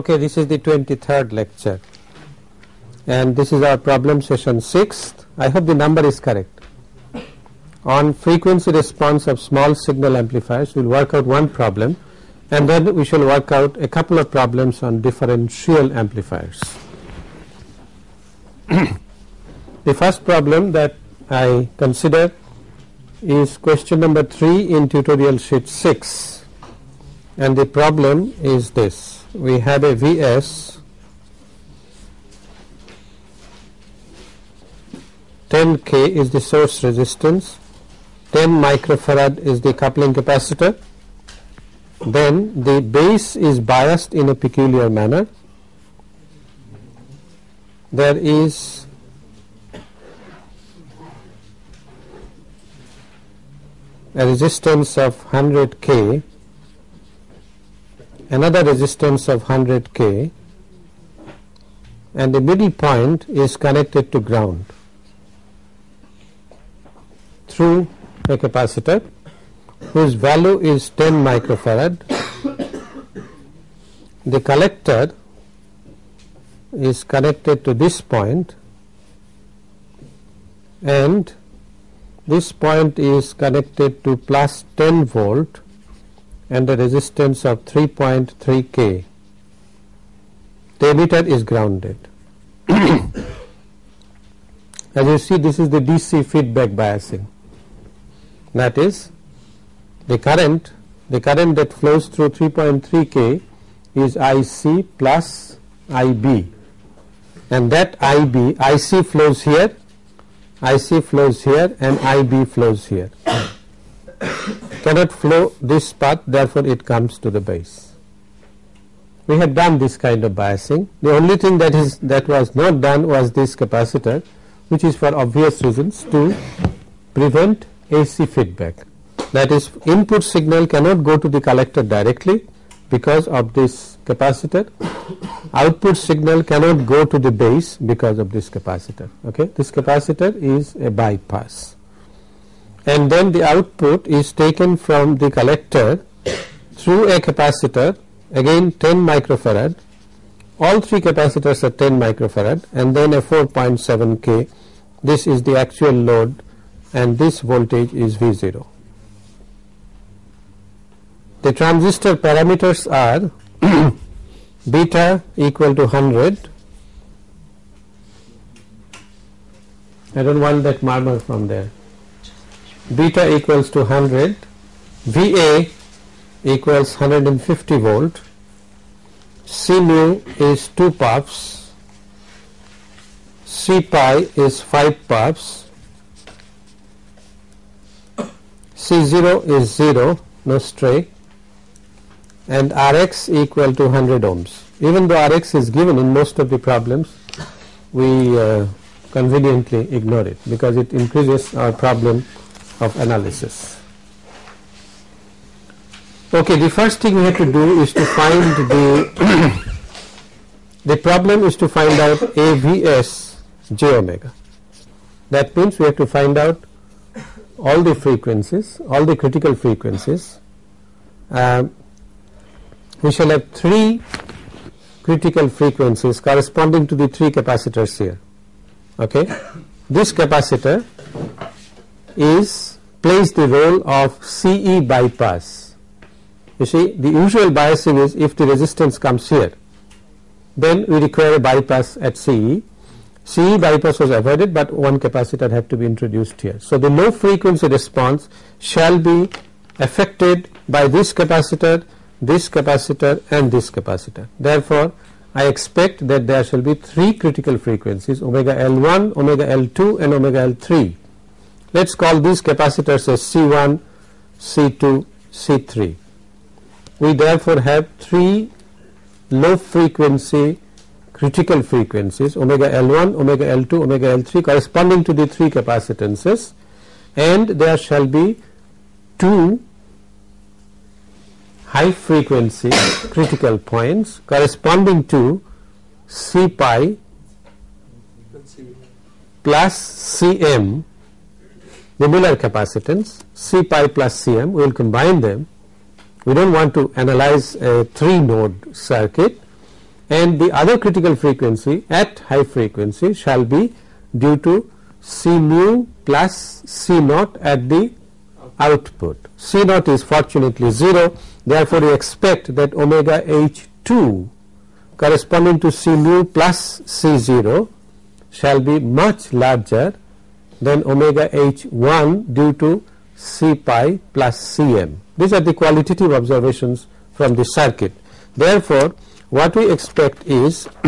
Okay, this is the 23rd lecture and this is our problem session 6th. I hope the number is correct. On frequency response of small signal amplifiers we will work out one problem and then we shall work out a couple of problems on differential amplifiers. the first problem that I consider is question number 3 in tutorial sheet 6 and the problem is this we have a Vs 10k is the source resistance. 10 microfarad is the coupling capacitor. Then the base is biased in a peculiar manner. There is a resistance of 100 k another resistance of 100 k and the middle point is connected to ground through a capacitor whose value is 10 microfarad. The collector is connected to this point and this point is connected to plus 10 volt and a resistance of 3.3 k. The emitter is grounded. As you see this is the DC feedback biasing that is the current the current that flows through 3.3 k is IC plus IB and that IB IC flows here IC flows here and IB flows here cannot flow this path therefore it comes to the base. We had done this kind of biasing. The only thing that is that was not done was this capacitor which is for obvious reasons to prevent AC feedback. That is input signal cannot go to the collector directly because of this capacitor. Output signal cannot go to the base because of this capacitor. Okay? This capacitor is a bypass and then the output is taken from the collector through a capacitor again 10 microfarad. All three capacitors are 10 microfarad and then a 4.7 k. This is the actual load and this voltage is V0. The transistor parameters are beta equal to 100 I don't want that murmur from there beta equals to 100 VA equals 150 volt C mu is 2 puffs C pi is 5 puffs C0 is 0 no stray and Rx equal to 100 ohms. Even though Rx is given in most of the problems we uh, conveniently ignore it because it increases our problem of analysis. Okay, the first thing we have to do is to find the the problem is to find out AVS j omega. That means we have to find out all the frequencies, all the critical frequencies. Uh, we shall have three critical frequencies corresponding to the three capacitors here. Okay, this capacitor is plays the role of CE bypass. You see, the usual biasing is if the resistance comes here, then we require a bypass at CE CE bypass was avoided, but one capacitor had to be introduced here. So, the low frequency response shall be affected by this capacitor, this capacitor and this capacitor. Therefore, I expect that there shall be three critical frequencies omega L1, omega L2 and omega L3. Let us call these capacitors as C1, C2, C3. We therefore have three low frequency critical frequencies omega L1, omega L2, omega L3 corresponding to the three capacitances and there shall be two high frequency critical points corresponding to C pi plus Cm the Miller capacitance C pi plus Cm we will combine them. We do not want to analyze a 3 node circuit. And the other critical frequency at high frequency shall be due to C mu plus C naught at the output. C naught is fortunately 0 therefore, we expect that omega h 2 corresponding to C mu plus C 0 shall be much larger than omega h 1 due to C pi plus C m. These are the qualitative observations from the circuit. Therefore, what we expect is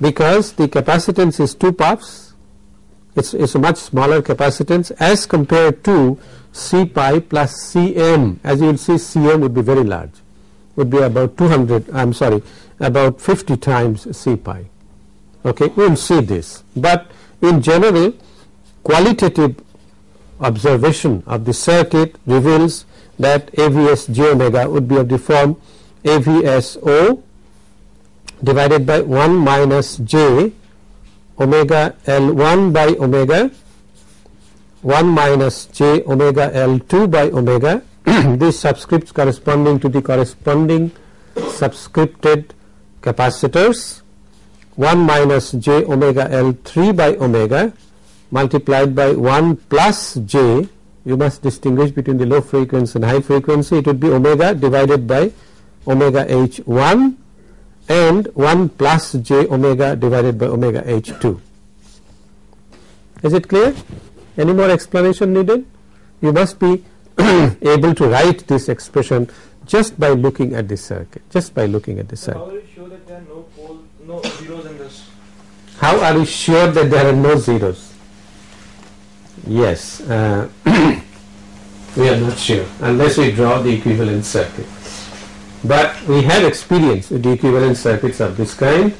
because the capacitance is 2 puffs it's, it's a much smaller capacitance as compared to C pi plus Cm as you will see Cm would be very large would be about 200 I am sorry about 50 times C pi okay we will see this but in general qualitative observation of the circuit reveals that AVS j omega would be of the form AVSO divided by 1 minus j omega L1 by omega 1 minus j omega L2 by omega. These subscripts corresponding to the corresponding subscripted capacitors 1 minus j omega L3 by omega multiplied by 1 plus j you must distinguish between the low frequency and high frequency it would be omega divided by omega h1 and 1 plus j omega divided by omega h2. Is it clear? Any more explanation needed? You must be able to write this expression just by looking at the circuit, just by looking at the circuit. Zeros in this? How are you sure that there are no zeros? Yes, uh, we are not sure unless we draw the equivalent circuit but we have experience with the equivalent circuits of this kind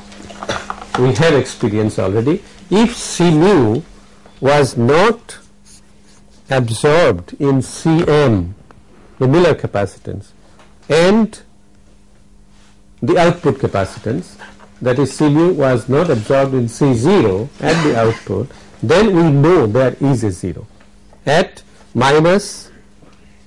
we have experience already if C mu was not absorbed in Cm the Miller capacitance and the output capacitance that is C mu was not absorbed in C0 at the output then we know there is a 0 at minus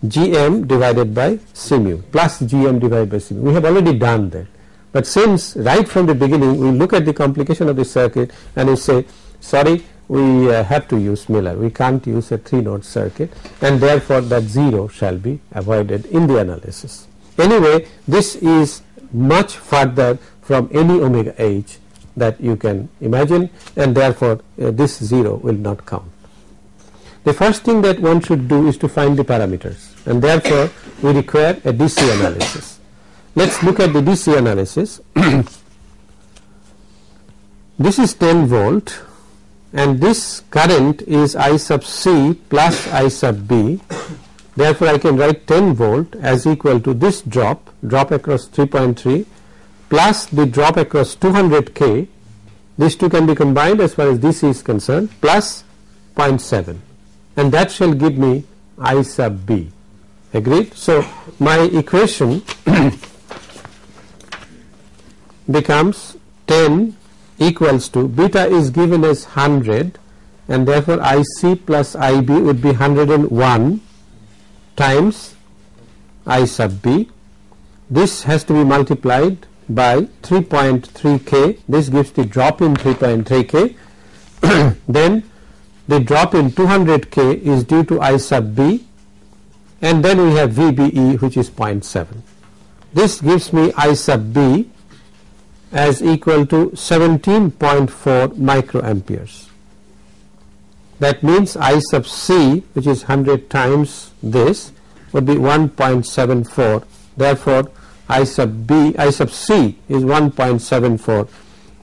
Gm divided by C mu plus Gm divided by C mu. We have already done that. But since right from the beginning we look at the complication of the circuit and we say sorry we uh, have to use Miller, we can't use a 3 node circuit and therefore that 0 shall be avoided in the analysis. Anyway this is much further from any omega h that you can imagine and therefore uh, this 0 will not count. The first thing that one should do is to find the parameters and therefore we require a DC analysis. Let us look at the DC analysis. this is 10 volt and this current is I sub C plus I sub B therefore I can write 10 volt as equal to this drop drop across 3.3 plus the drop across 200 K these two can be combined as far as DC is concerned plus 0.7 and that shall give me I sub B agreed. So, my equation becomes 10 equals to beta is given as 100 and therefore IC plus IB would be 101 times I sub B. This has to be multiplied by 3.3 K. This gives the drop in 3.3 K. then the drop in 200 K is due to I sub B and then we have VBE which is 0.7. This gives me I sub B as equal to 17.4 microamperes. That means I sub C which is 100 times this would be 1.74 therefore I sub B I sub C is 1.74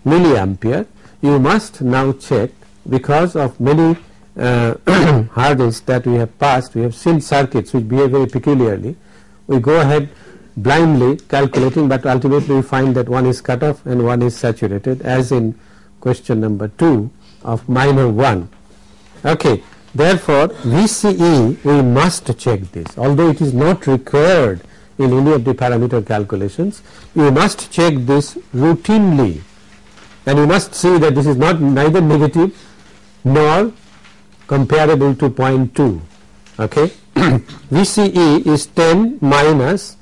milliampere. You must now check because of many uh, hurdles that we have passed, we have seen circuits which behave very peculiarly. We go ahead blindly calculating, but ultimately we find that one is cut off and one is saturated as in question number 2 of minor 1. Okay. Therefore, VCE we must check this although it is not required in any of the parameter calculations you must check this routinely. And you must see that this is not neither negative nor comparable to 0.2 okay? VCE is 10 minus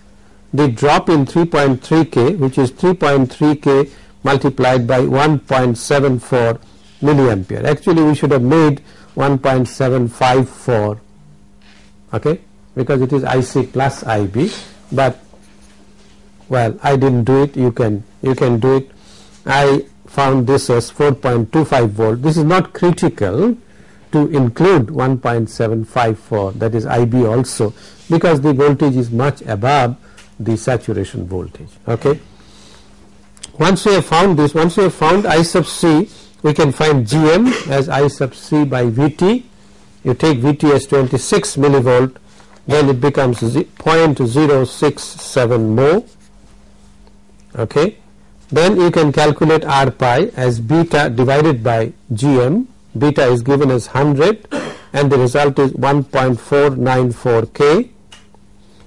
the drop in 3.3K which is 3.3K multiplied by 1.74 milliampere. Actually we should have made 1.754 okay? Because it is IC plus IB but well I didn't do it. You can you can do it. I found this as 4.25 volt. This is not critical to include 1.754 that is IB also because the voltage is much above the saturation voltage okay? Once we have found this once we have found I sub C we can find GM as I sub C by VT you take VT as 26 millivolt then it becomes 0.067 mho okay? Then you can calculate R pi as beta divided by GM. Beta is given as 100 and the result is 1.494 K.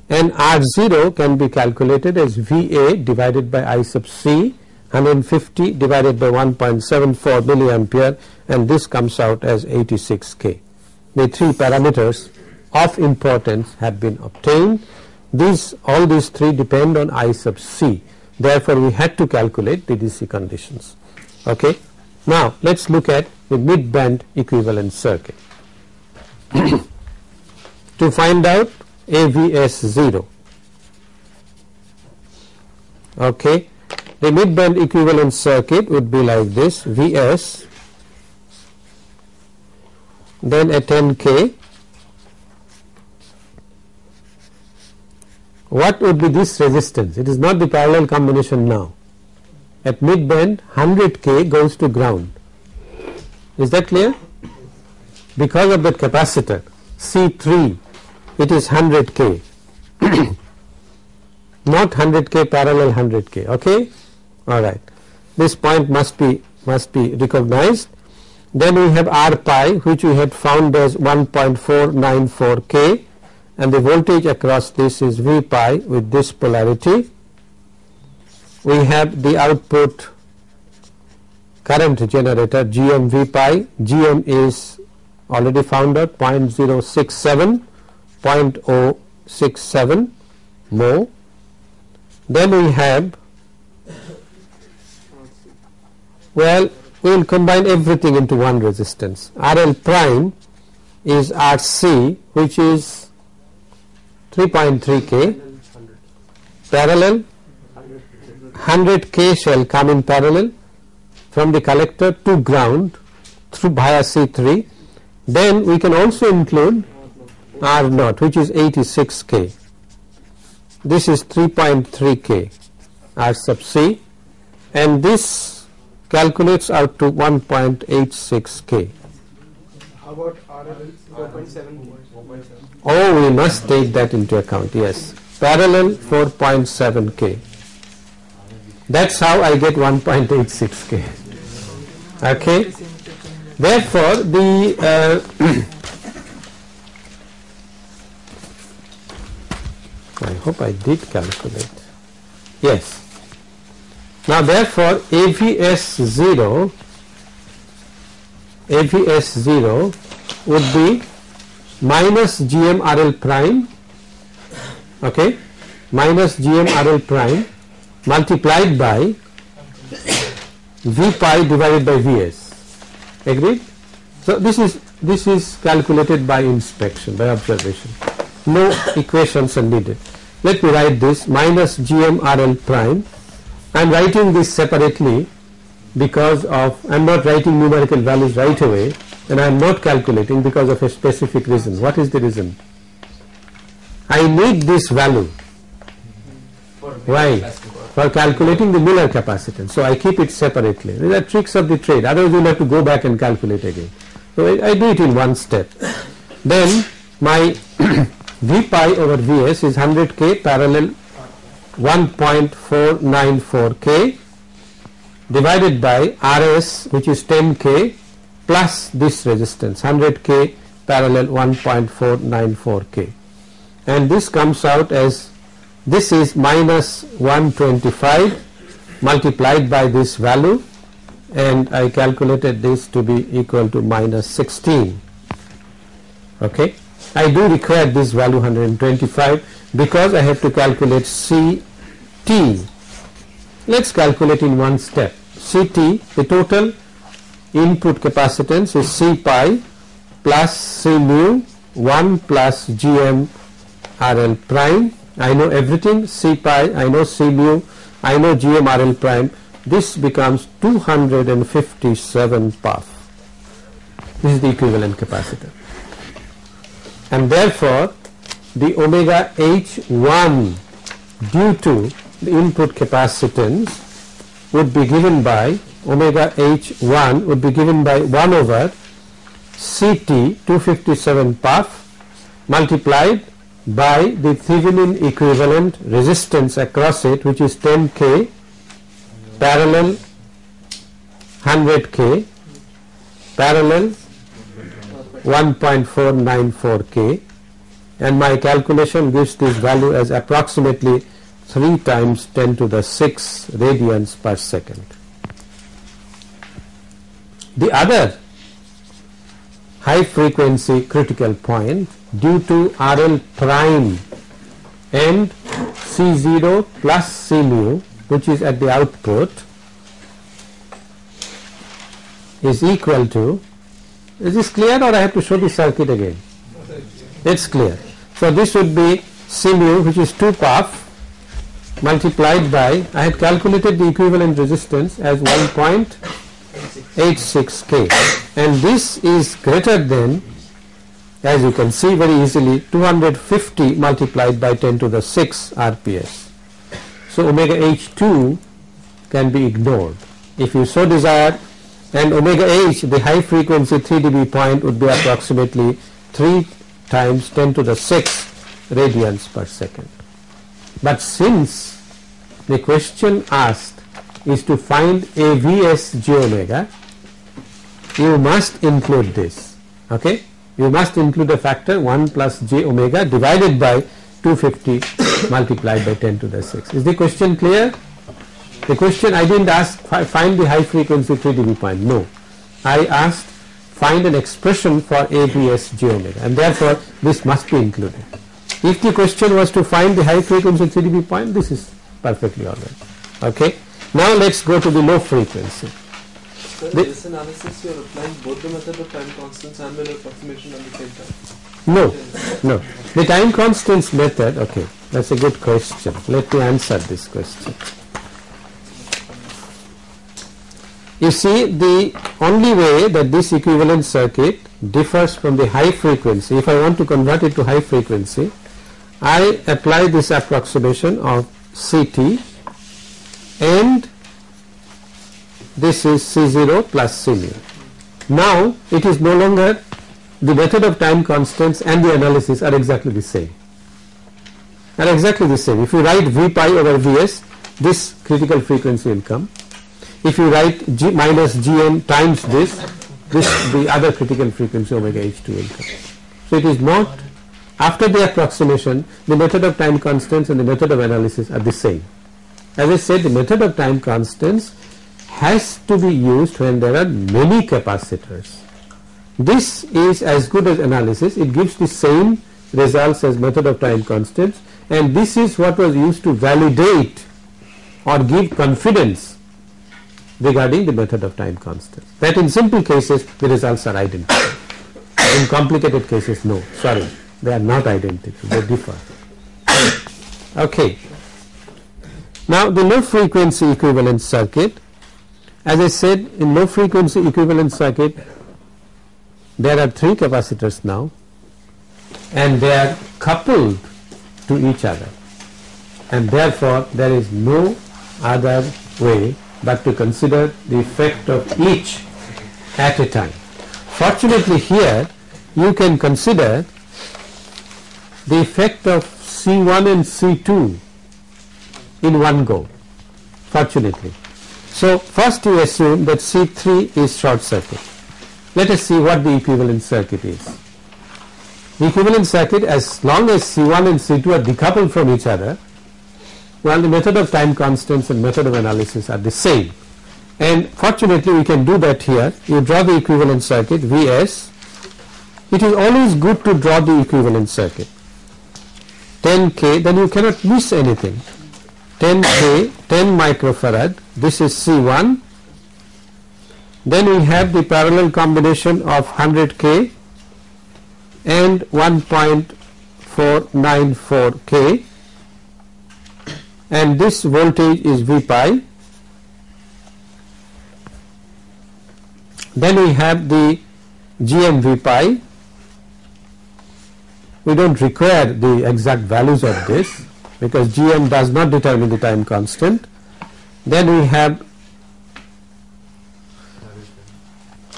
And R0 can be calculated as VA divided by I sub C 150 divided by 1.74 milliampere and this comes out as 86 K. The three parameters of importance have been obtained. These all these three depend on I sub C. Therefore, we had to calculate the DC conditions. Okay. Now, let us look at the mid band equivalent circuit. to find out AVS 0. Okay. The mid band equivalent circuit would be like this Vs then a 10K what would be this resistance? It is not the parallel combination now. At mid band 100K goes to ground. Is that clear? Because of that capacitor C3 it is 100K not 100K parallel 100K okay? Alright. This point must be must be recognized. Then we have R pi which we had found as 1.494 K and the voltage across this is V pi with this polarity. We have the output current generator GM V pi. GM is already found out 0.067 0.067 mho then we have well we will combine everything into one resistance. RL prime is RC which is 3.3 K. Parallel 100 K shall come in parallel from the collector to ground through via C3 then we can also include R naught which is 86 K. This is 3.3 K R sub C. And this calculates out to 1.86 K. How about RL 4.7? Oh, we must take that into account, yes. Parallel 4.7 K. That's how I get 1.86 K. Okay. Therefore, the uh, I hope I did calculate. Yes. Now therefore AVS 0 AVS 0 would be minus GMRL prime okay minus GMRL prime multiplied by V pi divided by Vs. Agreed? So this is this is calculated by inspection by observation. No equations are needed. Let me write this minus GMRL prime. I am writing this separately because of I am not writing numerical values right away and I am not calculating because of a specific reason. What is the reason? I need this value. Why? For calculating the Miller capacitance. So I keep it separately. These are tricks of the trade. Otherwise you will have to go back and calculate again. So I, I do it in one step. Then my V pi over Vs is 100k parallel 1.494 K divided by RS which is 10 K plus this resistance 100 K parallel 1.494 K and this comes out as this is minus 125 multiplied by this value and I calculated this to be equal to minus 16 okay I do require this value 125 because I have to calculate CT. Let's calculate in one step. CT, the total input capacitance is C pi plus C mu 1 plus GM RL prime. I know everything C pi, I know C mu, I know GM RL prime. This becomes 257 puff. This is the equivalent capacitor. And therefore, the omega H1 due to the input capacitance would be given by omega H1 would be given by 1 over CT 257 puff multiplied by the Thevenin equivalent resistance across it which is 10k parallel 100k parallel 1.494k and my calculation gives this value as approximately 3 times 10 to the 6 radians per second. The other high frequency critical point due to RL prime and C0 plus C mu which is at the output is equal to is this clear or I have to show the circuit again? It is clear. So, this would be C mu which is 2 PAF multiplied by I had calculated the equivalent resistance as 1. 86K and this is greater than as you can see very easily 250 multiplied by 10 to the 6 RPS. So omega H2 can be ignored if you so desire and omega H the high frequency 3 dB point would be approximately 3 times 10 to the 6 radians per second. But since the question asked is to find AVS j omega, you must include this. Okay? You must include a factor 1 plus j omega divided by 250 multiplied by 10 to the 6. Is the question clear? The question I didn't ask find the high frequency 3 dB point. No. I asked find an expression for AVS j omega and therefore this must be included. If the question was to find the high frequency 3 dB point this is perfectly alright. Okay. Now let's go to the low frequency. Sir, The- this analysis you are applying both the method of time constants and the approximation at the same time. No, no. The time constants method, okay, that's a good question. Let me answer this question. You see, the only way that this equivalent circuit differs from the high frequency, if I want to convert it to high frequency, I apply this approximation of CT and this is C0 plus C mu. Now it is no longer the method of time constants and the analysis are exactly the same. Are exactly the same. If you write V pi over Vs, this critical frequency will come. If you write G minus Gn times this, this the other critical frequency omega H2 will come. So it is not after the approximation, the method of time constants and the method of analysis are the same. As I said, the method of time constants has to be used when there are many capacitors. This is as good as analysis. It gives the same results as method of time constants and this is what was used to validate or give confidence regarding the method of time constants. That in simple cases the results are identical. In complicated cases no, sorry, they are not identical, they differ. Okay. Now the low frequency equivalent circuit, as I said in low frequency equivalent circuit there are three capacitors now and they are coupled to each other and therefore there is no other way but to consider the effect of each at a time. Fortunately here you can consider the effect of C1 and C2 in one go fortunately. So first you assume that C3 is short circuit. Let us see what the equivalent circuit is. The equivalent circuit as long as C1 and C2 are decoupled from each other well the method of time constants and method of analysis are the same and fortunately we can do that here you draw the equivalent circuit Vs it is always good to draw the equivalent circuit 10k then you cannot miss anything 10k 10 microfarad. This is C1 then we have the parallel combination of 100k and 1.494k and this voltage is V pi. Then we have the GMV pi. We don't require the exact values of this because GM does not determine the time constant. Then we have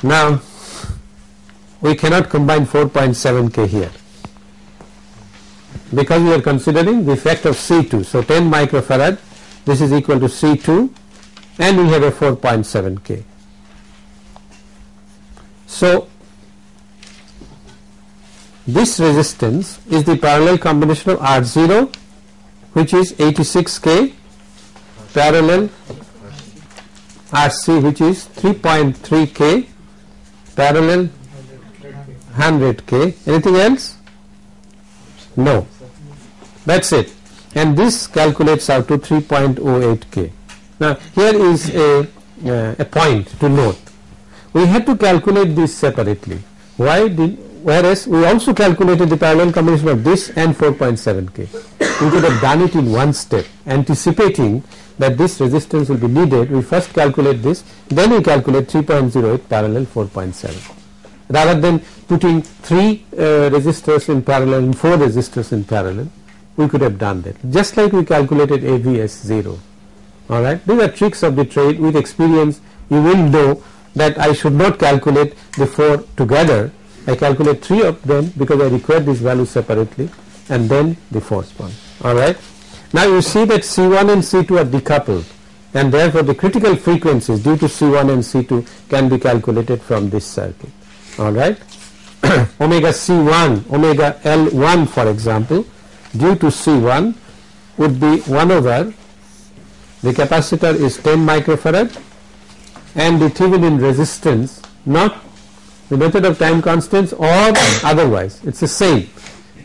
now we cannot combine 4.7k here. Because we are considering the effect of C2 so 10 microfarad this is equal to C2 and we have a 4.7k so this resistance is the parallel combination of R0 which is 86k parallel RC which is 3.3k parallel 100k anything else? No. That's it. And this calculates out to 3.08k now here is a uh, a point to note. We had to calculate this separately. Why did whereas we also calculated the parallel combination of this and 4.7k we could have done it in one step anticipating that this resistance will be needed. We first calculate this then we calculate 3.08 parallel 4.7 rather than putting three uh, resistors in parallel and four resistors in parallel we could have done that. Just like we calculated AVS 0 alright? These are tricks of the trade. With experience you will know that I should not calculate the four together I calculate three of them because I require these values separately and then the fourth one alright now you see that C1 and C2 are decoupled and therefore the critical frequencies due to C1 and C2 can be calculated from this circuit. Alright omega C1 omega L1 for example due to C1 would be 1 over the capacitor is 10 microfarad and the Thevenin resistance not the method of time constants or otherwise. It is the same.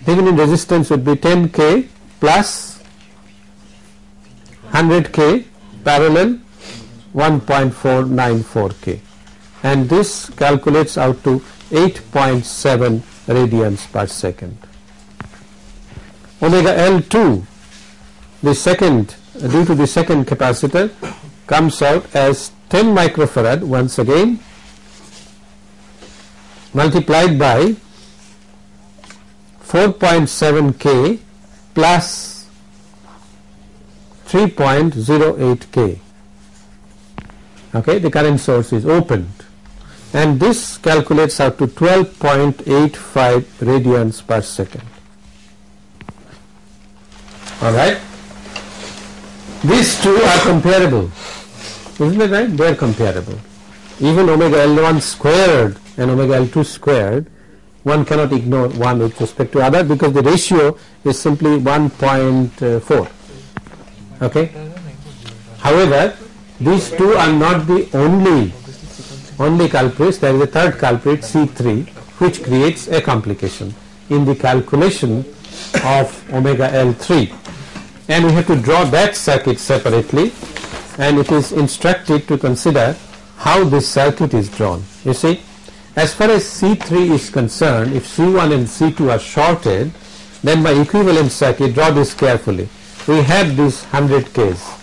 Thevenin resistance would be 10k plus 100k parallel 1.494k and this calculates out to 8.7 radians per second. Omega L2 the second due to the second capacitor comes out as 10 microfarad once again multiplied by 4.7k plus 3.08k okay the current source is opened. And this calculates out to 12.85 radians per second. All right? These two are comparable. Isn't it right? They are comparable. Even omega L1 squared and omega L2 squared one cannot ignore one with respect to other because the ratio is simply uh, 1.4 okay? However these two are not the only only culprits. There is a third culprit C3 which creates a complication in the calculation of omega L3 and we have to draw that circuit separately and it is instructed to consider how this circuit is drawn. You see as far as C3 is concerned if C1 and C2 are shorted then by equivalent circuit draw this carefully. We have this 100 Ks.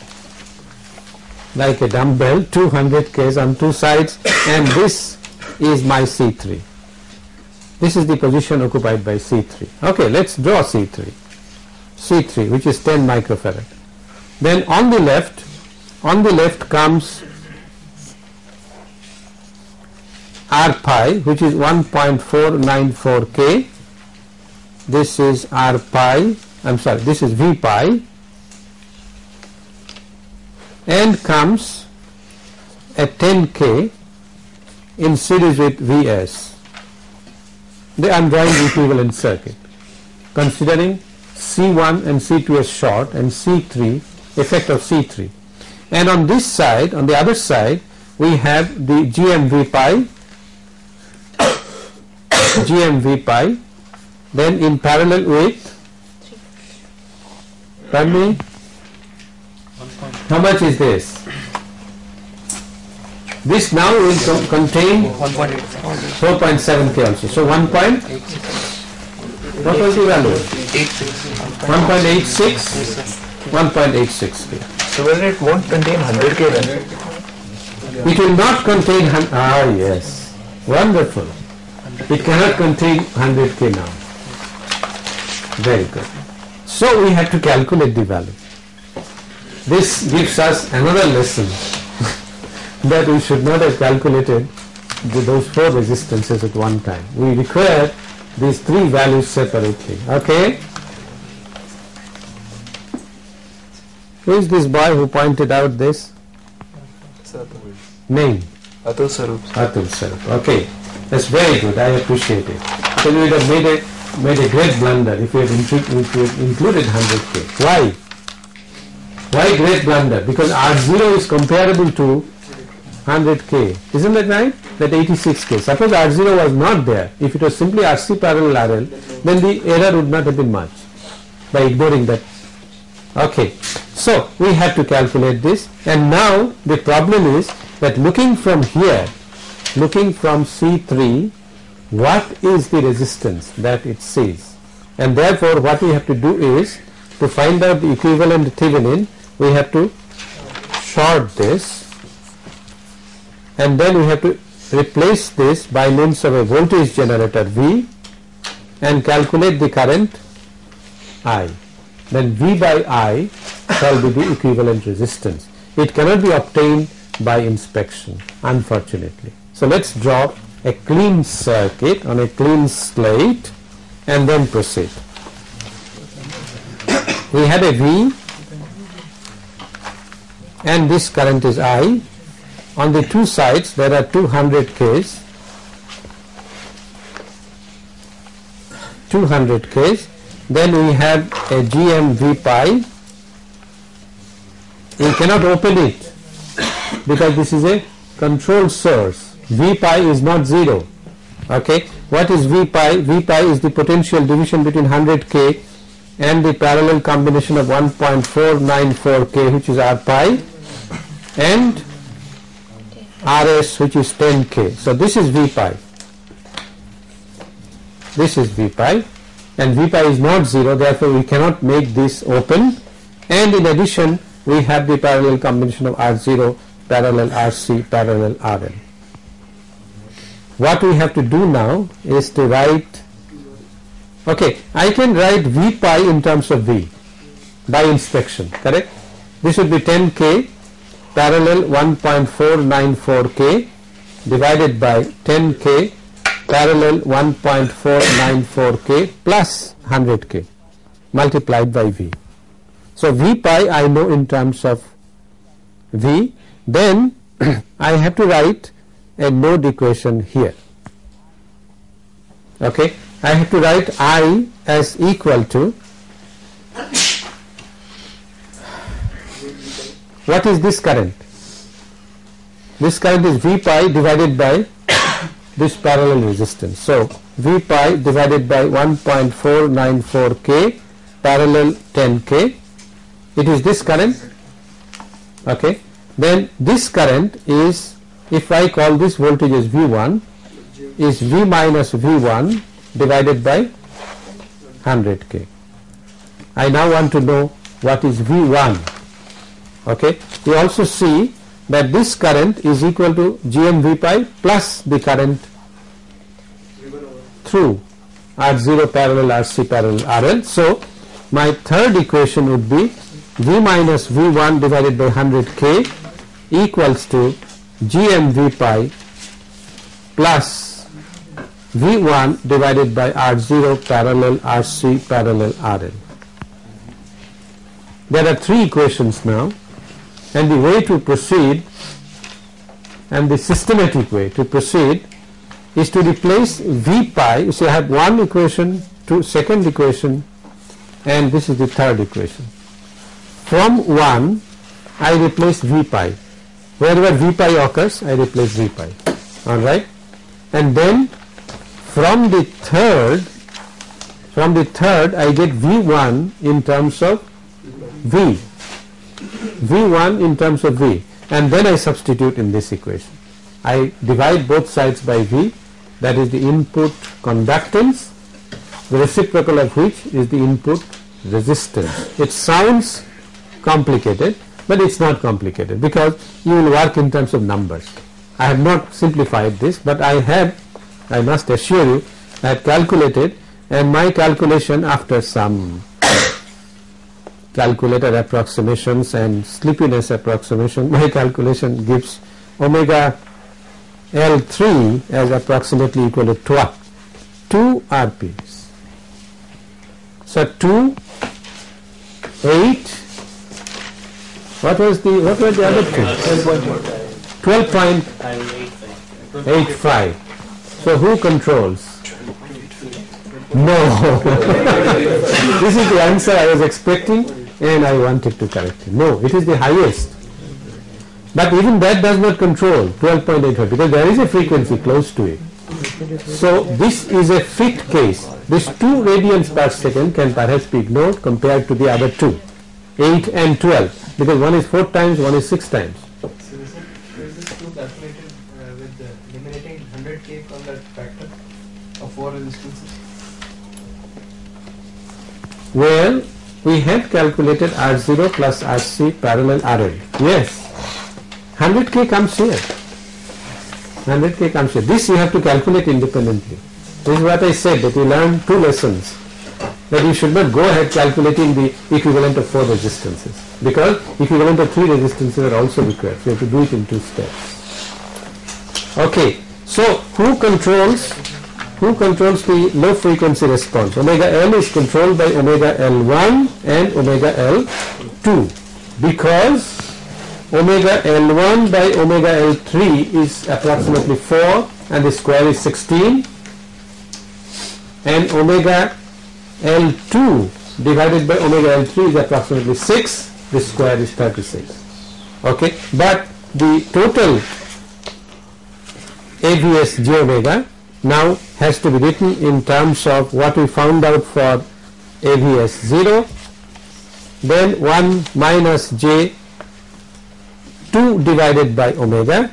Like a dumbbell 200 Ks on two sides and this is my C3 this is the position occupied by C3 okay let's draw C3 C3 which is 10 microfarad. Then on the left on the left comes R pi which is 1.494 K. This is R pi I am sorry this is V pi. And comes at 10 K in series with Vs. The drawing equivalent circuit. Considering C1 and C2 as short and C3 effect of C3 and on this side on the other side we have the GMV pi GMV pi then in parallel with Pardon me? How much is this? This now will co- contain 4.7k also. So 1 point, what was the value? 1.86, 1.86k. So whether it won't contain 100k then? It will not contain, ah yes, wonderful. It cannot contain 100k now. Very good. So we have to calculate the value. This gives us another lesson that we should not have calculated the, those four resistances at one time. We require these three values separately. Okay? Who is this boy who pointed out this? Name? Atul Sarup. Atul Sarup. Okay, that's very good. I appreciate it. So we would have made a made a great blunder if we had, if included 100k. Why? Why great blunder? Because R0 is comparable to 100k. Isn't that right? That 86k. Suppose R0 was not there. If it was simply RC parallel RL, then the error would not have been much by ignoring that. Okay. So we have to calculate this and now the problem is that looking from here, looking from C3, what is the resistance that it sees And therefore what we have to do is to find out the equivalent Thevenin, we have to short this and then we have to replace this by means of a voltage generator V and calculate the current I. Then V by I shall be the equivalent resistance. It cannot be obtained by inspection unfortunately. So let's draw a clean circuit on a clean slate and then proceed. We had a V and this current is I. On the two sides there are 200 Ks, 200 Ks. Then we have a GM V pi. We cannot open it because this is a control source. V pi is not 0. Okay. What is V pi? V pi is the potential division between 100K and the parallel combination of 1.494K which is R pi and RS which is 10K. So this is V pi. This is V pi and V pi is not 0 therefore we cannot make this open and in addition we have the parallel combination of R0 parallel RC parallel RL. What we have to do now is to write okay I can write V pi in terms of V by inspection correct this would be 10k parallel 1.494k divided by 10k parallel 1.494k plus 100k multiplied by V. So V pi I know in terms of V then I have to write a node equation here. Okay, I have to write I as equal to what is this current? This current is V pi divided by this parallel resistance. So V pi divided by 1.494k parallel 10k. It is this current. Okay. Then this current is if I call this voltage as V1 is V minus V1 divided by 100k. I now want to know what is V1. Okay. We also see that this current is equal to GM pi plus the current through R0 parallel RC parallel RL. So my third equation would be V minus V1 divided by 100k equals to GM V pi plus V1 divided by R0 parallel RC parallel RL. There are three equations now and the way to proceed and the systematic way to proceed is to replace V pi. See I have one equation, two second equation and this is the third equation. From 1 I replace V pi. Wherever V pi occurs I replace V pi. Alright. And then from the third from the third I get V1 in terms of V, V1 in terms of V and then I substitute in this equation. I divide both sides by V that is the input conductance the reciprocal of which is the input resistance. It sounds complicated but it's not complicated because you will work in terms of numbers. I have not simplified this but I have I must assure you I have calculated and my calculation after some calculator approximations and sleepiness approximation my calculation gives omega L3 as approximately equal to 12 2 RPs. So 2 8 what was the what were the other two? 12.85 so who controls? No. This is the answer I was expecting and I wanted to correct it. No it is the highest. But even that does not control 12.85 because there is a frequency close to it. So this is a fit case. This 2 radians per second can perhaps be ignored compared to the other two 8 and 12 because one is 4 times one is 6 times So is this two calculated uh, with the eliminating 100k from that factor of four resistances? Well, we had calculated R0 plus RC parallel RL. Yes, 100k comes here. 100k comes here. This you have to calculate independently. This is what I said that you learn two lessons. That you should not go ahead calculating the equivalent of four resistances because equivalent of three resistances are also required. You have to do it in two steps. Okay, so who controls who controls the low frequency response? Omega L is controlled by omega L1 and omega L2 because omega L1 by omega L3 is approximately 4 and the square is 16 and omega L2 divided by omega L3 is approximately 6 the square is 36 okay? But the total AVS j omega now has to be written in terms of what we found out for AVS 0 then 1 minus j 2 divided by omega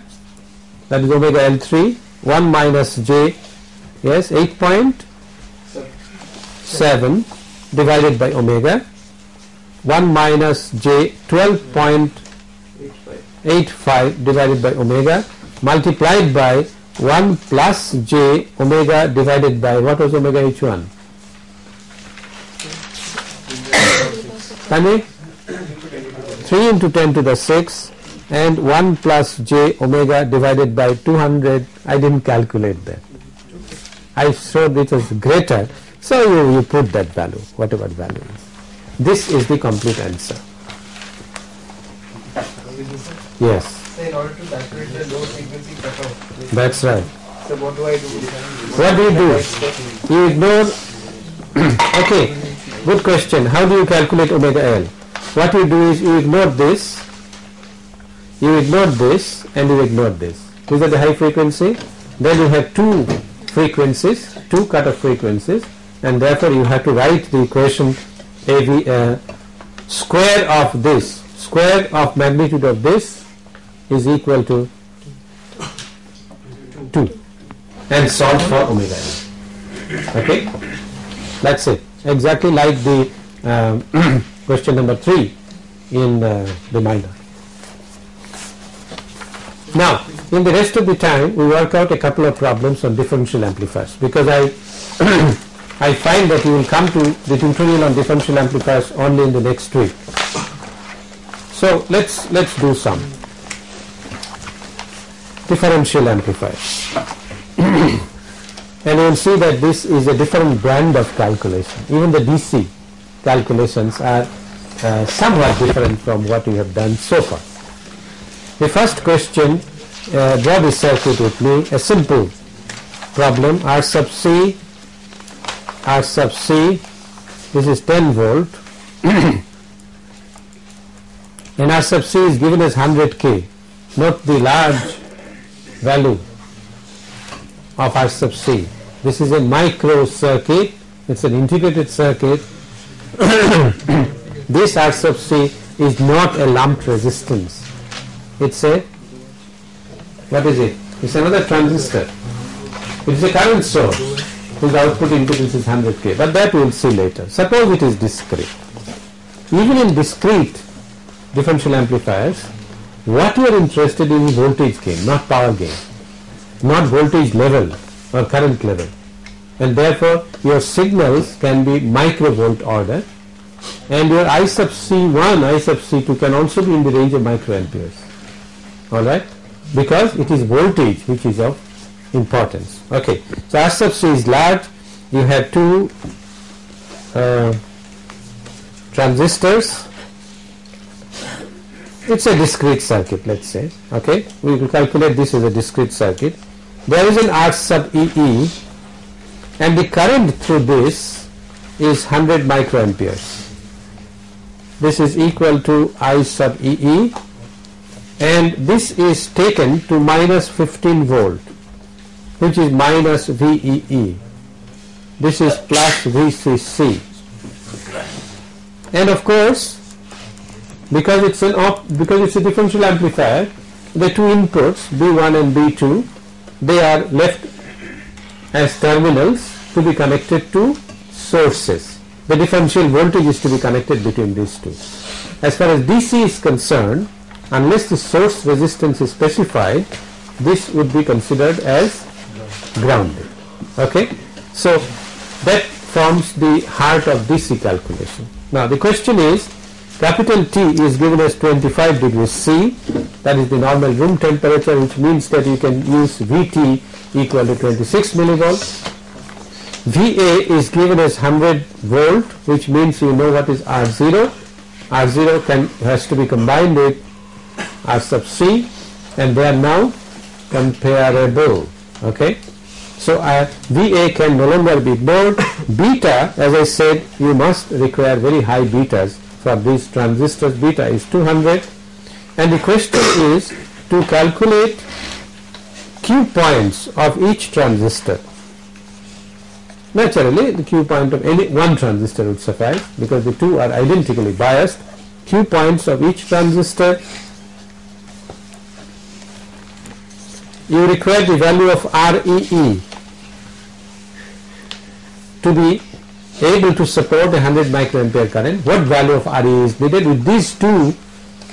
that is omega L3 1 minus j yes 8.7 divided by omega 1 minus j 12.85 divided by omega multiplied by 1 plus j omega divided by what was omega h1 Tani? 3 into 10 to the 6 and 1 plus j omega divided by 200 I didn't calculate that. I showed it was greater so you, you put that value whatever value is. This is the complete answer. Yes. So in order to calculate the low frequency cutoff, that's right. So what do I do? what do you do? You ignore okay good question. How do you calculate omega L? What you do is you ignore this you ignore this and you ignore this. These are the high frequency. Then you have two frequencies two cutoff frequencies and therefore you have to write the equation AV uh, square of this square of magnitude of this is equal to 2 and solve for omega okay? That's it. Exactly like the um, question number 3 in uh, the minor. Now in the rest of the time we work out a couple of problems on differential amplifiers because I I find that you will come to the tutorial on differential amplifiers only in the next week. So let's let's do some differential amplifiers. And you will see that this is a different brand of calculation. Even the DC calculations are uh, somewhat different from what we have done so far. The first question uh, draw this circuit with me. A simple problem R sub C R sub C this is 10 volt and R sub C is given as 100 K note the large value of R sub C this is a micro circuit it's an integrated circuit this R sub C is not a lumped resistance. It's a, what is it? It's another transistor. It is a current source whose output impedance is 100k, but that we will see later. Suppose it is discrete. Even in discrete differential amplifiers, what you are interested in is voltage gain, not power gain, not voltage level or current level. And therefore, your signals can be microvolt order and your I sub C1, I sub C2 can also be in the range of microamperes. Alright? Because it is voltage which is of importance. Okay. So, R sub C is large, you have two uh, transistors. It's a discrete circuit let's say. Okay. We will calculate this as a discrete circuit. There is an R sub EE and the current through this is 100 microamperes. This is equal to I sub EE and this is taken to minus 15 volt which is minus VEE this is plus VCC and of course because it's an op because it's a differential amplifier the two inputs B1 and B2 they are left as terminals to be connected to sources. The differential voltage is to be connected between these two. As far as DC is concerned unless the source resistance is specified this would be considered as grounded. Okay? So that forms the heart of DC calculation. Now the question is capital T is given as 25 degrees C that is the normal room temperature which means that you can use Vt equal to 26 millivolts. VA is given as 100 volt which means you know what is R0 R0 can has to be combined with R sub C and they are now comparable. Okay so uh, VA can no longer be ignored beta as I said you must require very high betas for these transistors beta is 200 and the question is to calculate Q points of each transistor. Naturally, the Q point of any one transistor would suffice because the two are identically biased. Q points of each transistor you require the value of REE to be able to support a 100 microampere current. What value of REE is needed with these two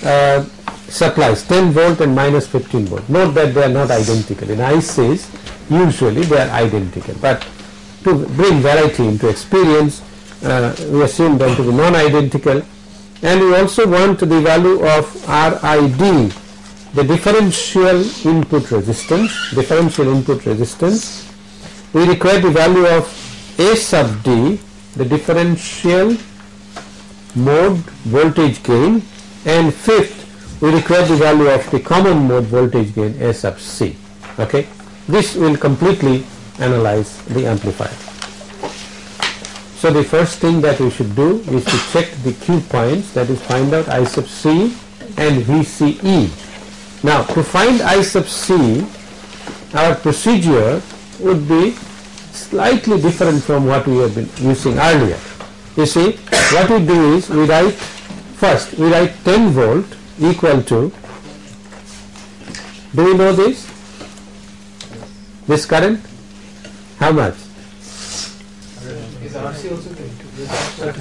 uh, supplies 10 volt and minus 15 volt. Note that they are not identical. In ICs usually they are identical but to bring variety into experience uh, we assume them to be non-identical and we also want the value of RID the differential input resistance differential input resistance we require the value of A sub D the differential mode voltage gain and fifth we require the value of the common mode voltage gain A sub C okay this will completely analyze the amplifier. So the first thing that we should do is to check the Q points that is find out I sub C and VCE. Now to find I sub C our procedure would be slightly different from what we have been using earlier. You see what we do is we write first we write 10 volt equal to do you know this this current how much? RC also given?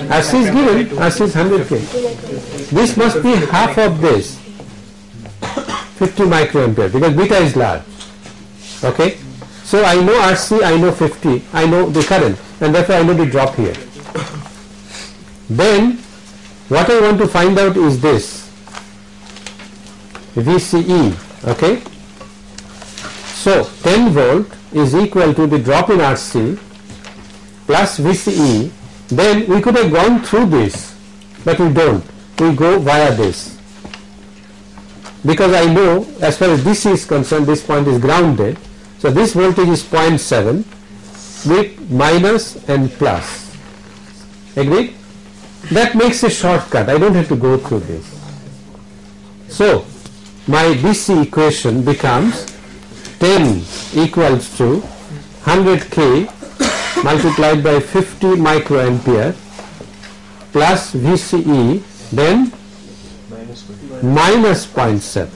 RC is given, RC is 100k. This must be half of this, 50 microampere because beta is large. Okay? So I know RC, I know 50, I know the current and therefore I know the drop here. Then what I want to find out is this VCE. Okay? So 10 volt is equal to the drop in RC plus VCE then we could have gone through this but we don't we go via this because I know as far as DC is concerned this point is grounded so this voltage is 0.7 with minus and plus. Agreed? That makes a shortcut. I don't have to go through this. So my DC equation becomes 10 equals to 100k multiplied by 50 microampere plus VCE then minus 0.7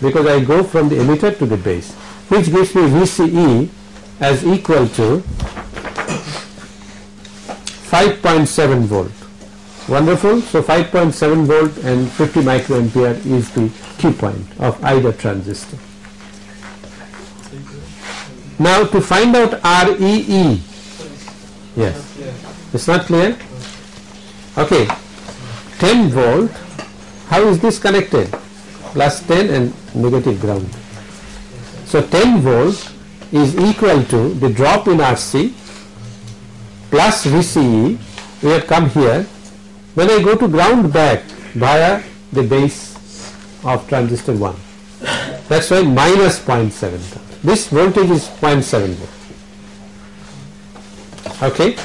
because I go from the emitter to the base which gives me VCE as equal to 5.7 volt. Wonderful. So 5.7 volt and 50 microampere is the Q point of either transistor. Now to find out REE, yes, it's not clear? Okay, 10 volt, how is this connected? Plus 10 and negative ground. So 10 volt is equal to the drop in RC plus VCE, we have come here. When I go to ground back via the base of transistor 1, that's why minus 0.7. This voltage is 0.7 volt. Okay,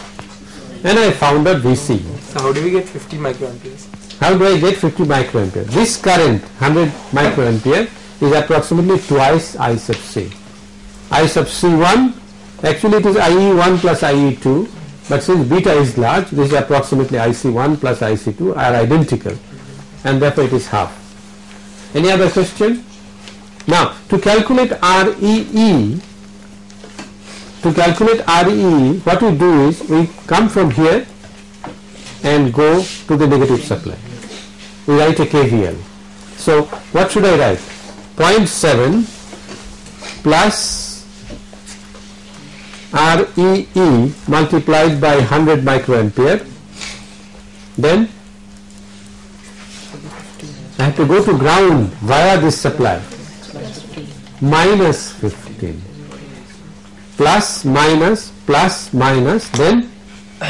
and I found out VCE. So how do we get 50 microamperes? How do I get 50 microampere? This current 100 microampere is approximately twice I sub C. I sub C1 actually it is IE1 plus IE2 but since beta is large this is approximately IC1 plus IC2 are identical and therefore it is half. Any other question? Now to calculate REE to calculate REE what we do is we come from here and go to the negative supply. We write a KVL. So what should I write? 0.7 plus REE multiplied by 100 microampere. Then I have to go to ground via this supply. Minus 15 plus minus plus minus then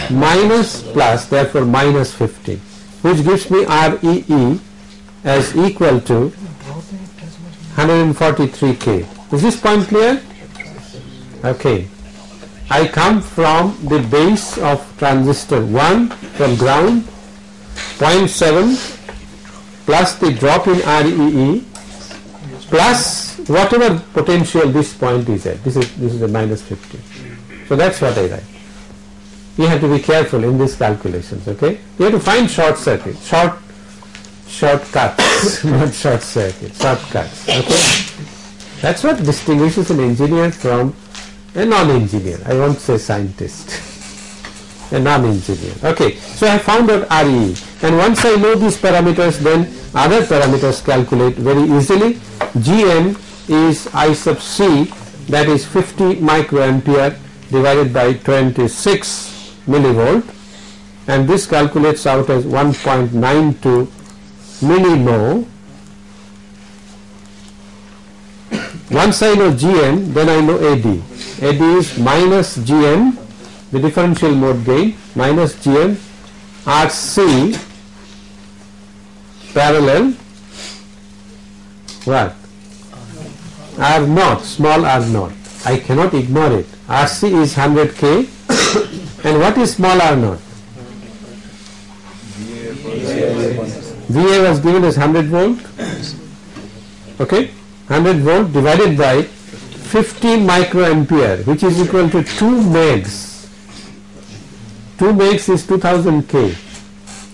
minus plus therefore minus 15 which gives me REE as equal to 143k. Is this point clear? Okay. I come from the base of transistor 1 from ground 0.7 plus the drop in REE plus whatever potential this point is at. This is this is a minus 50. So that's what I write. You have to be careful in these calculations. Okay, you have to find short circuit, short shortcuts, not short circuit, shortcuts. Okay, that's what distinguishes an engineer from a non-engineer. I won't say scientist. a non-engineer. Okay, so I found out RE, and once I know these parameters, then other parameters calculate very easily. GM is I sub C, that is 50 microampere divided by 26 millivolt, and this calculates out as 1.92 millimho. Once I know GM, then I know AD. AD is minus GM, the differential mode gain, minus GM RC parallel what? R naught, small r naught. I cannot ignore it. RC is 100k and what is small r naught? VA was given as 100 volt. Okay, 100 volt divided by 50 microampere, which is equal to 2 megs. 2 megs is 2000 k,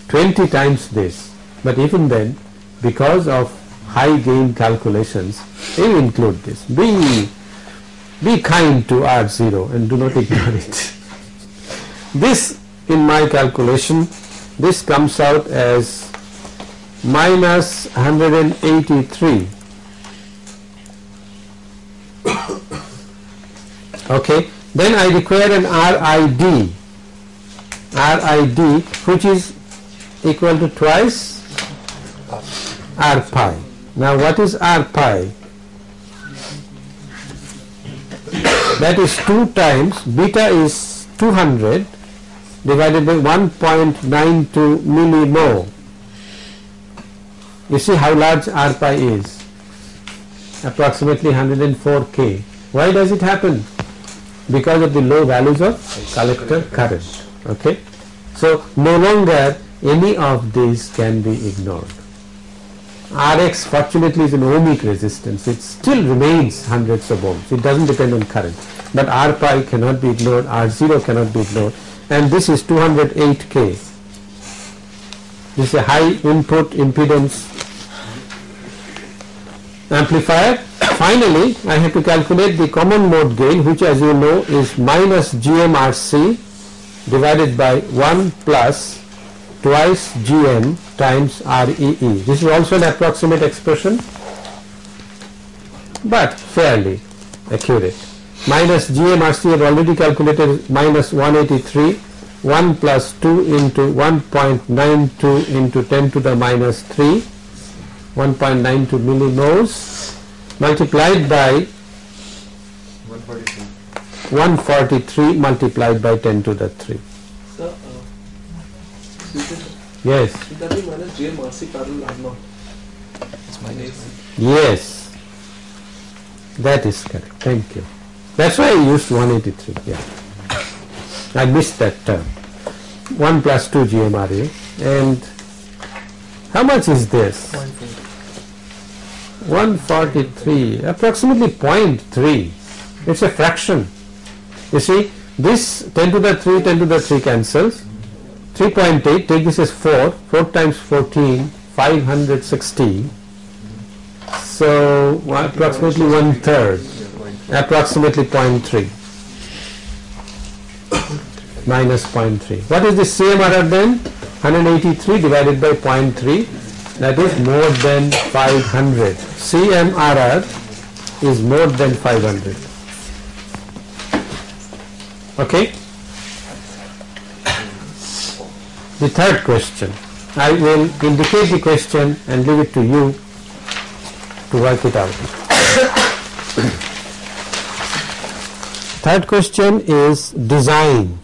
20 times this. But even then, because of high gain calculations, you include this. Be be kind to R0 and do not ignore it. This in my calculation, this comes out as minus 183. Okay, then I require an RID, RID which is equal to twice R pi. Now what is R pi? That is 2 times beta is 200 divided by 1.92 millimho. You see how large R pi is? Approximately 104 K. Why does it happen? Because of the low values of collector current. Okay. So no longer any of these can be ignored. Rx fortunately is an ohmic resistance. It still remains hundreds of ohms. It doesn't depend on current. But R pi cannot be ignored, R0 cannot be ignored and this is 208K. This is a high input impedance amplifier. Finally, I have to calculate the common mode gain which as you know is minus GMRC divided by 1 plus twice GM times REE. This is also an approximate expression but fairly accurate. Minus GMRC have already calculated minus 183 1 plus 2 into 1.92 into 10 to the minus 3 1.92 millimhos multiplied by 143 multiplied by 10 to the 3. Sir, uh, Yes, should that be minus GMRC parallel R naught? It's minus. yes. That is correct. Thank you. That's why I used 183. Yeah. I missed that term. 1 plus 2 GMRA. And how much is this? 143, approximately 0.3. It's a fraction. You see, this 10 to the 3, 10 to the 3 cancels. 3.8, take this as 4, 4 times 14, 560. So approximately one third, approximately 0.3 minus 0.3. What is the same CMRR then? 183 divided by 0.3 that is more than 500. CMRR is more than 500. Okay? The third question. I will indicate the question and leave it to you to work it out. Third question is design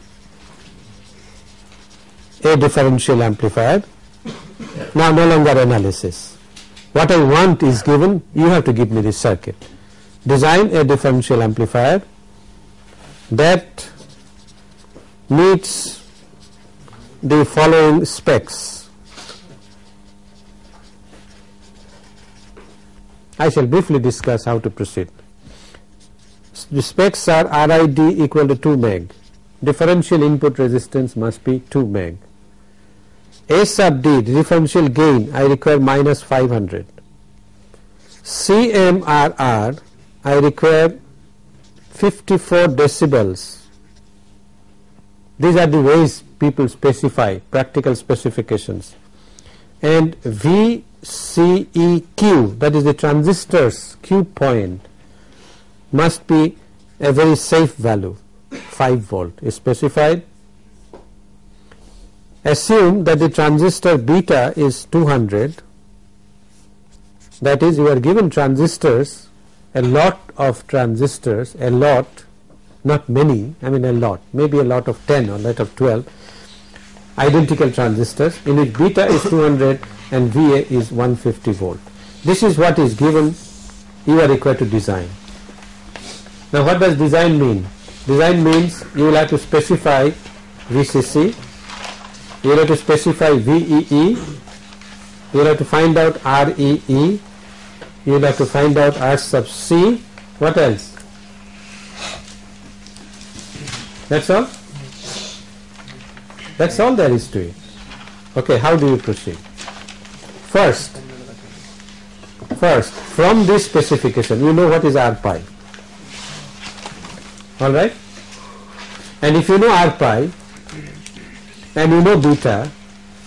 a differential amplifier. Now no longer analysis. What I want is given, you have to give me the circuit. Design a differential amplifier that meets the following specs. I shall briefly discuss how to proceed. The specs are RID equal to 2 meg. Differential input resistance must be 2 meg. A sub D, differential gain, I require minus 500. CMRR, I require 54 decibels. These are the ways people specify, practical specifications. And VCEQ, that is the transistor's Q point, must be a very safe value, 5 volt is specified assume that the transistor beta is 200 that is you are given transistors a lot of transistors a lot not many I mean a lot maybe a lot of 10 or a lot of 12 identical transistors. In which beta is 200 and VA is 150 volt. This is what is given you are required to design. Now what does design mean? Design means you will have to specify VCC you will have to specify VEE, you will have to find out REE, you have to find out R sub C, what else? That's all? That's all there is to it. Okay, how do you proceed? First, first, from this specification, you know what is R pi. Alright? And if you know R pi, and you know beta,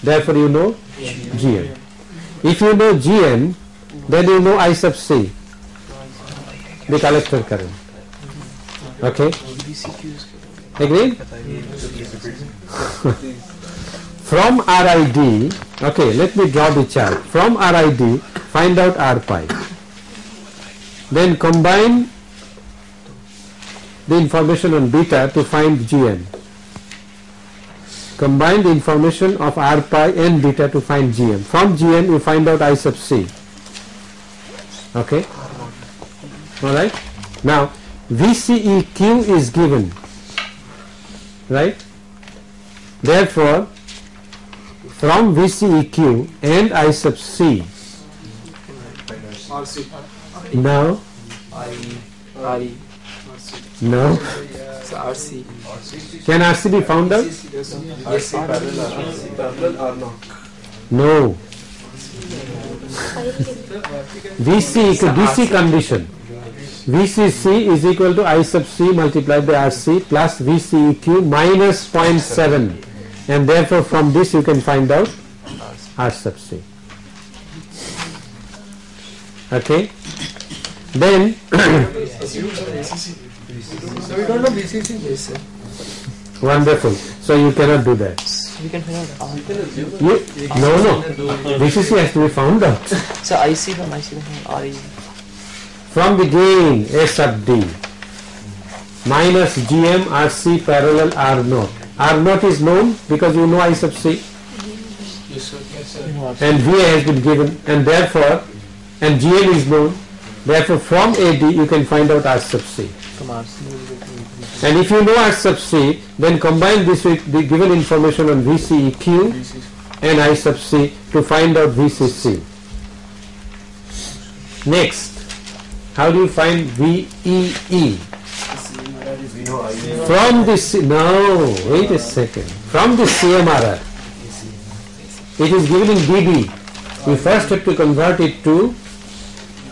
therefore you know Gm. If you know Gm, then you know I sub C, the collector current. Okay? Agreed? From RID, okay, let me draw the chart. From RID, find out R pi. Then combine the information on beta to find Gm combine the information of R pi and beta to find GM. From GM you find out I sub C. Okay? Alright? Now VCEQ is given. Right? Therefore, from VCEQ and I sub C, now, RE. no, So RC. can RC be found out? RC parallel R naught. Parallel R naught. No. VC equal DC condition. VCC is equal to I sub C multiplied by RC plus VCEQ minus 0.7 and therefore from this you can find out R sub C. Okay. Then So we don't know VCC. Yes, sir. wonderful. So you cannot do that. We can find out. You, no, no. VCC has to be found out. So IC from IC from RE. from the gain S sub D minus GM RC parallel R naught. R naught is known because you know I sub C Yes, sir. Yes, sir. R. and VA has been given and therefore and GM is known therefore from AD you can find out R sub C and if you know R sub C then combine this with the given information on VCEQ and I sub C to find out VCC. Next, how do you find VEE? From this, no, wait a second. From the CMRR, it is given in dB. We first have to convert it to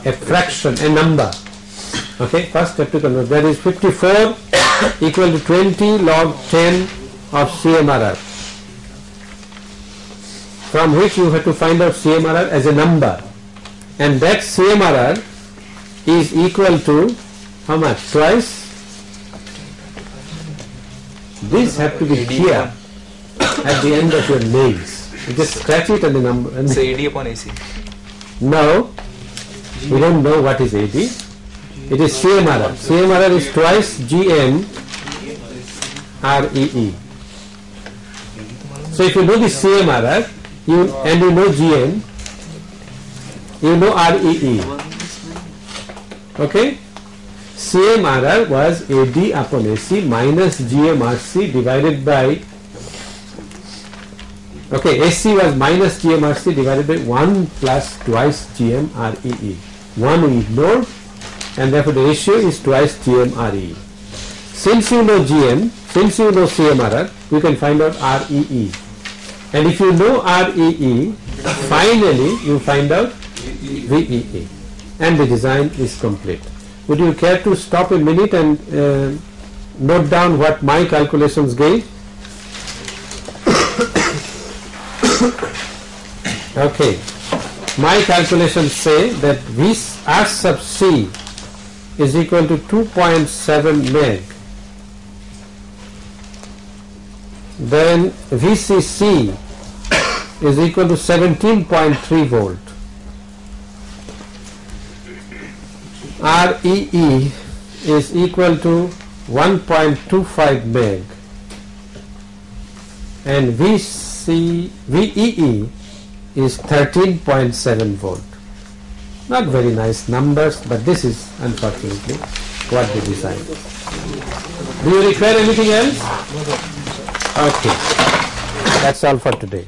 a fraction, a number. Okay, first have to convert. That is 54 equal to 20 log 10 of CMRR. From which you have to find out CMRR as a number. And that CMRR is equal to how much? Twice? These have to be here at the end of your nails. You just scratch it and the number. And So AD upon AC. no, we don't know what is AD. It is CMRR. CMRR is twice GM REE. So if you know the CMRR you, and you know GM, you know REE. Okay? CMRR was AD upon AC minus GMRC divided by Okay, AC was minus GMRC divided by 1 plus twice GMREE. 1 we ignored and therefore the ratio is twice GMREE. Since you know GM, since you know CMRR, you can find out REE. And if you know REE, finally you find out VEE. And the design is complete. Would you care to stop a minute and uh, note down what my calculations gave? Okay. My calculations say that V R sub C is equal to 2.7 meg. Then VCC is equal to 17.3 volt. REE is equal to 1.25 meg and VC, VEE is 13.7 volt. Not very nice numbers, but this is unfortunately what they designed. Do you require anything else? Okay, that's all for today.